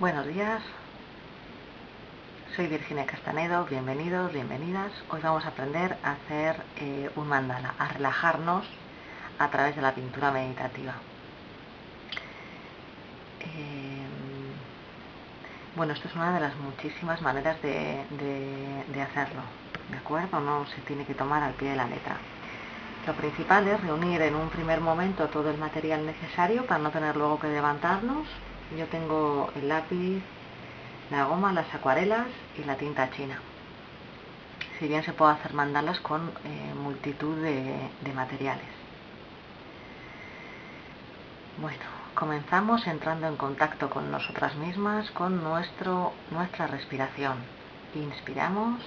Buenos días, soy Virginia Castanedo, bienvenidos, bienvenidas. Hoy vamos a aprender a hacer eh, un mandala, a relajarnos a través de la pintura meditativa. Eh, bueno, esto es una de las muchísimas maneras de, de hacerlo, ¿de acuerdo? No se tiene que tomar al pie de la letra. Lo principal es reunir en un primer momento todo el material necesario para no tener luego que levantarnos yo tengo el lápiz, la goma, las acuarelas y la tinta china. Si bien se puede hacer mandalas con eh, multitud de, de materiales. Bueno, comenzamos entrando en contacto con nosotras mismas, con nuestro, nuestra respiración. Inspiramos.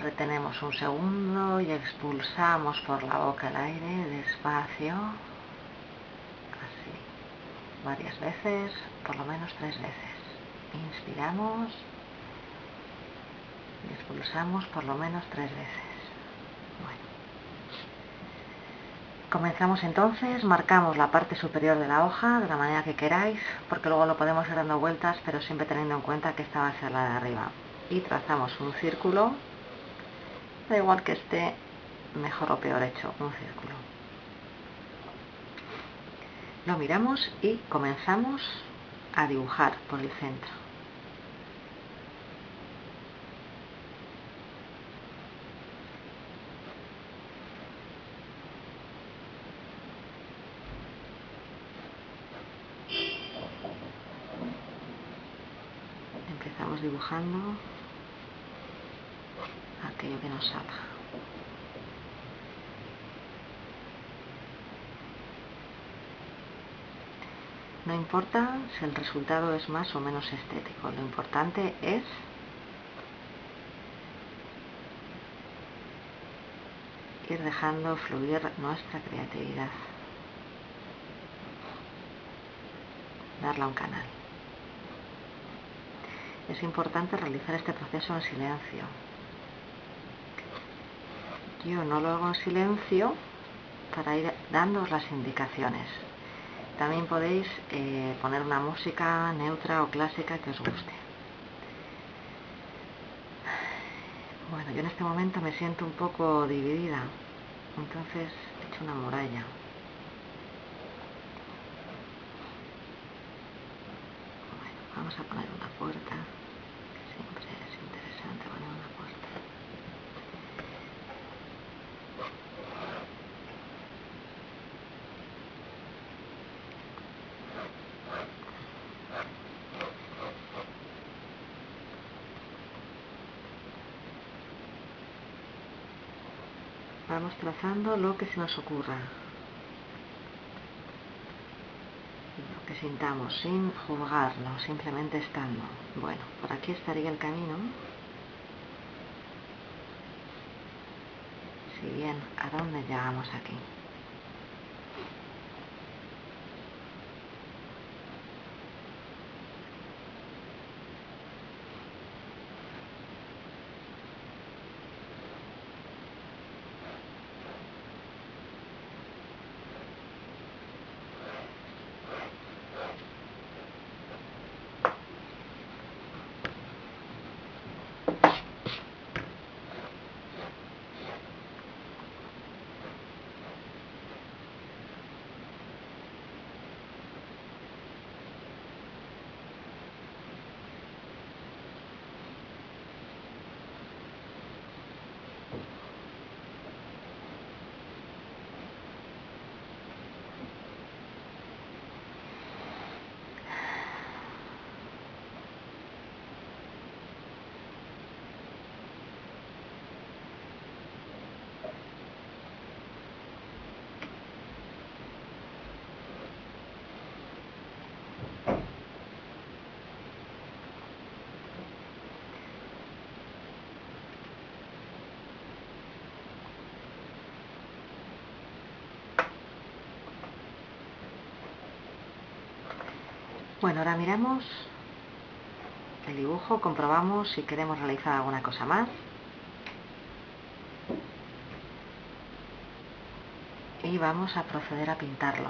Retenemos un segundo y expulsamos por la boca el aire despacio, así, varias veces, por lo menos tres veces. Inspiramos y expulsamos por lo menos tres veces. Bueno. Comenzamos entonces, marcamos la parte superior de la hoja de la manera que queráis, porque luego lo podemos ir dando vueltas, pero siempre teniendo en cuenta que esta va a ser la de arriba. Y trazamos un círculo da igual que esté mejor o peor hecho un círculo. Lo miramos y comenzamos a dibujar por el centro. Empezamos dibujando aquello que nos salga. No importa si el resultado es más o menos estético, lo importante es ir dejando fluir nuestra creatividad, darle un canal. Es importante realizar este proceso en silencio, yo no lo hago en silencio para ir dando las indicaciones. También podéis eh, poner una música neutra o clásica que os guste. Bueno, yo en este momento me siento un poco dividida, entonces he hecho una muralla. Vamos a poner una puerta, siempre es interesante poner una puerta. Vamos trazando lo que se nos ocurra. Lo que sintamos, sin juzgarlo, simplemente estando. Bueno, por aquí estaría el camino. Si bien, ¿a dónde llegamos aquí? Bueno, ahora miramos el dibujo, comprobamos si queremos realizar alguna cosa más. Y vamos a proceder a pintarlo.